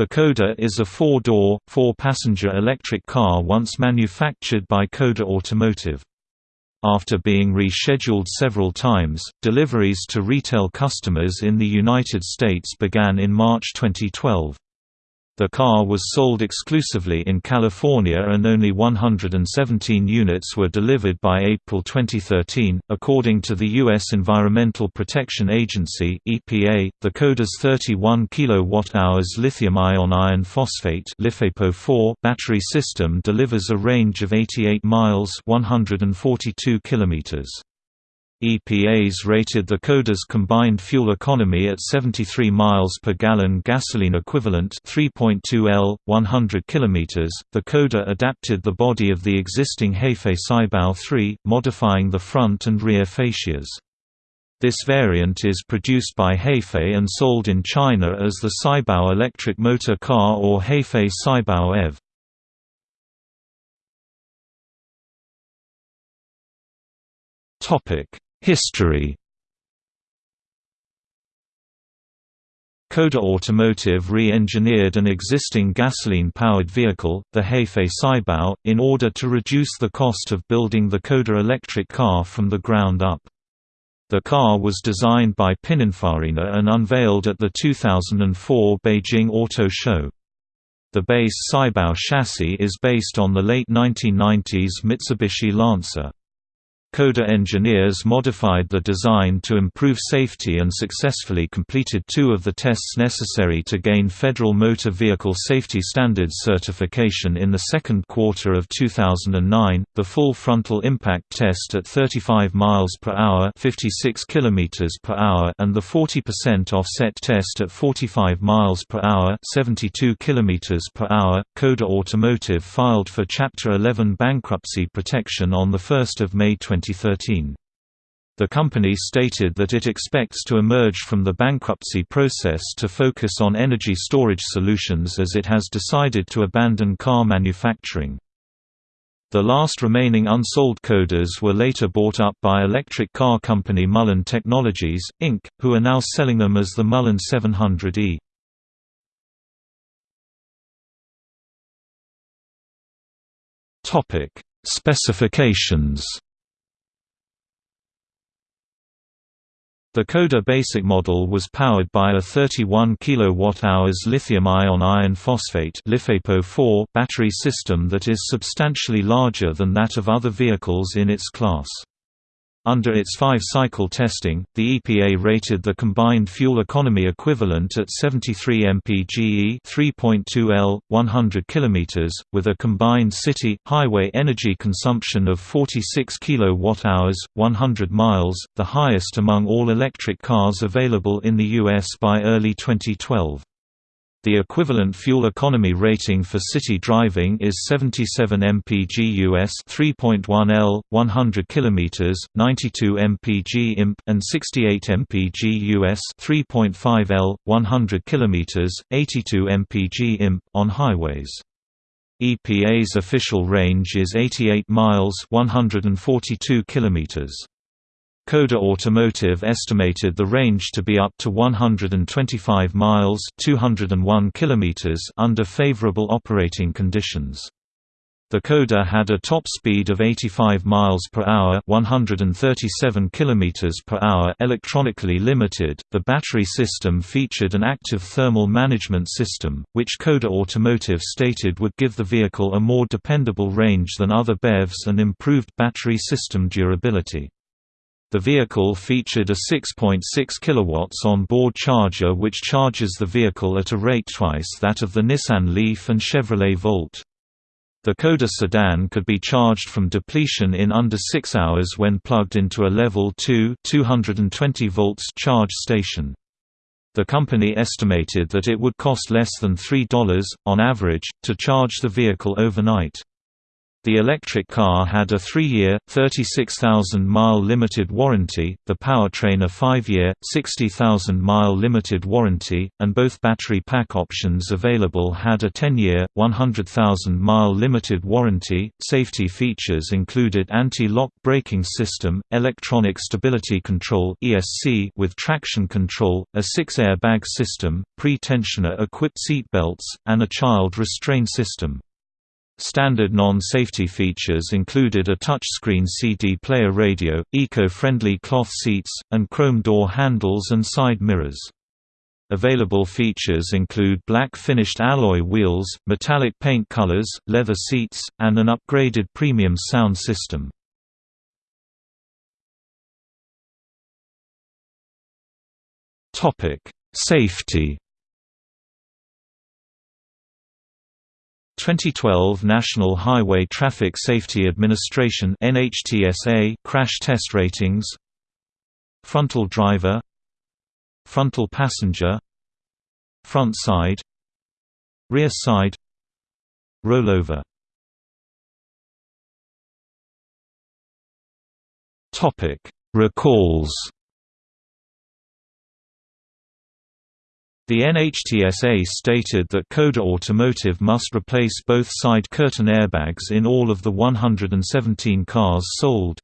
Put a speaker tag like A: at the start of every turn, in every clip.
A: The Coda is a four-door, four-passenger electric car once manufactured by Coda Automotive. After being rescheduled several times, deliveries to retail customers in the United States began in March 2012. The car was sold exclusively in California and only 117 units were delivered by April 2013. According to the U.S. Environmental Protection Agency (EPA), the Coda's 31 kWh lithium-ion iron phosphate (LiFePO4) battery system delivers a range of 88 miles (142 kilometers). EPA's rated the Coda's combined fuel economy at 73 miles per gallon gasoline equivalent 3.2 L 100 km. The Coda adapted the body of the existing Hafei Saibao 3, modifying the front and rear fascias. This variant is produced by Hafei and sold in China as the Saibao electric motor car or Hafei Saibao EV. Topic History Coda Automotive re-engineered an existing gasoline-powered vehicle, the Hafei Saibao, in order to reduce the cost of building the Coda electric car from the ground up. The car was designed by Pininfarina and unveiled at the 2004 Beijing Auto Show. The base Saibao chassis is based on the late 1990s Mitsubishi Lancer. Coda engineers modified the design to improve safety and successfully completed two of the tests necessary to gain Federal Motor Vehicle Safety Standards certification in the second quarter of 2009, the full frontal impact test at 35 miles per hour, 56 kilometers per hour, and the 40% offset test at 45 miles per hour, 72 kilometers per hour. Coda Automotive filed for Chapter 11 bankruptcy protection on the 1st of May 20 2013. The company stated that it expects to emerge from the bankruptcy process to focus on energy storage solutions as it has decided to abandon car manufacturing. The last remaining unsold Codas were later bought up by electric car company Mullen Technologies, Inc., who are now selling them as the Mullen 700E. Specifications The Coda basic model was powered by a 31 kWh lithium-ion iron phosphate battery system that is substantially larger than that of other vehicles in its class. Under its five-cycle testing, the EPA rated the combined fuel economy equivalent at 73 mpge 3.2 L, 100 km, with a combined city, highway energy consumption of 46 kWh, 100 miles, the highest among all electric cars available in the U.S. by early 2012. The equivalent fuel economy rating for city driving is 77 mpg US 3.1 L 100 km, 92 mpg imp and 68 mpg US 3.5 L 100 km, 82 mpg imp on highways. EPA's official range is 88 miles 142 kilometers. Coda Automotive estimated the range to be up to 125 miles 201 kilometers under favorable operating conditions. The Coda had a top speed of 85 miles per hour, 137 kilometers per hour, electronically limited. The battery system featured an active thermal management system, which Coda Automotive stated would give the vehicle a more dependable range than other BEVs and improved battery system durability. The vehicle featured a 6.6 kW on-board charger which charges the vehicle at a rate twice that of the Nissan Leaf and Chevrolet Volt. The Coda sedan could be charged from depletion in under 6 hours when plugged into a level 2 220 volts charge station. The company estimated that it would cost less than $3, on average, to charge the vehicle overnight. The electric car had a three-year, 36,000-mile limited warranty, the powertrain a five-year, 60,000-mile limited warranty, and both battery pack options available had a 10-year, 100,000-mile limited warranty. Safety features included anti-lock braking system, electronic stability control (ESC) with traction control, a six-airbag system, pre-tensioner-equipped seatbelts, and a child restraint system. Standard non-safety features included a touchscreen CD player radio, eco-friendly cloth seats, and chrome door handles and side mirrors. Available features include black finished alloy wheels, metallic paint colors, leather seats, and an upgraded premium sound system. Safety 2012 National Highway Traffic Safety Administration NHTSA crash test ratings Frontal driver Frontal passenger Front side Rear side Rollover. Recalls The NHTSA stated that Coda Automotive must replace both side curtain airbags in all of the 117 cars sold.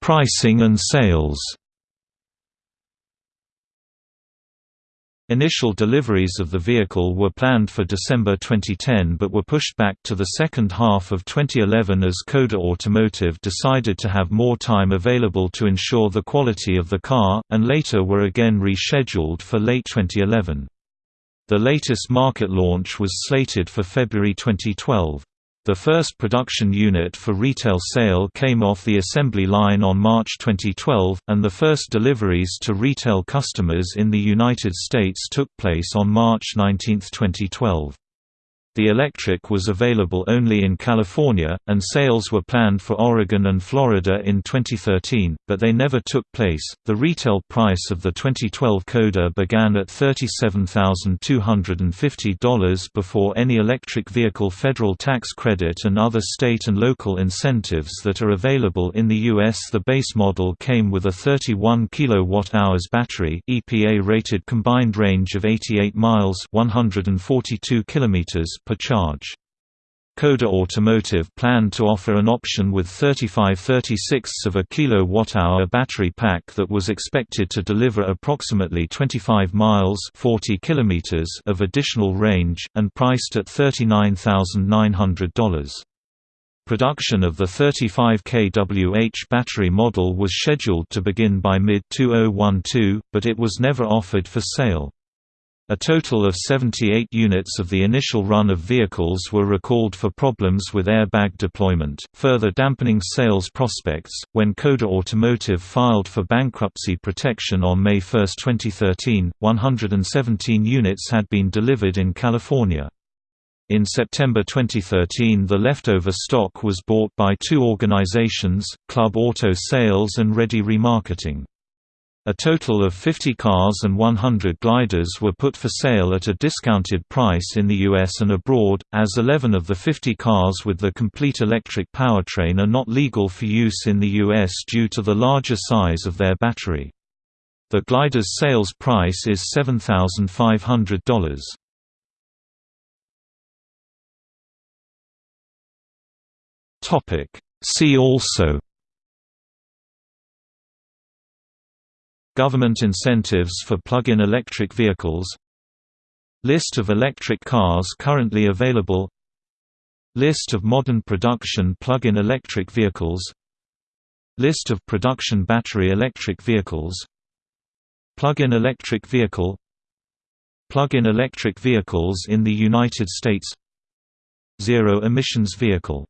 A: Pricing and sales Initial deliveries of the vehicle were planned for December 2010 but were pushed back to the second half of 2011 as Coda Automotive decided to have more time available to ensure the quality of the car, and later were again rescheduled for late 2011. The latest market launch was slated for February 2012. The first production unit for retail sale came off the assembly line on March 2012, and the first deliveries to retail customers in the United States took place on March 19, 2012. The electric was available only in California, and sales were planned for Oregon and Florida in 2013, but they never took place. The retail price of the 2012 Coda began at $37,250 before any electric vehicle federal tax credit and other state and local incentives that are available in the U.S. The base model came with a 31 kWh battery, EPA rated combined range of 88 miles, 142 kilometers per charge. Coda Automotive planned to offer an option with 35 36 of a kilowatt-hour battery pack that was expected to deliver approximately 25 miles 40 kilometers of additional range, and priced at $39,900. Production of the 35 kWh battery model was scheduled to begin by mid-2012, but it was never offered for sale. A total of 78 units of the initial run of vehicles were recalled for problems with airbag deployment, further dampening sales prospects. When Coda Automotive filed for bankruptcy protection on May 1, 2013, 117 units had been delivered in California. In September 2013 the leftover stock was bought by two organizations, Club Auto Sales and Ready Remarketing. A total of 50 cars and 100 gliders were put for sale at a discounted price in the US and abroad, as 11 of the 50 cars with the complete electric powertrain are not legal for use in the US due to the larger size of their battery. The glider's sales price is $7,500. See also Government incentives for plug-in electric vehicles List of electric cars currently available List of modern production plug-in electric vehicles List of production battery electric vehicles Plug-in electric vehicle Plug-in electric vehicles in the United States Zero emissions vehicle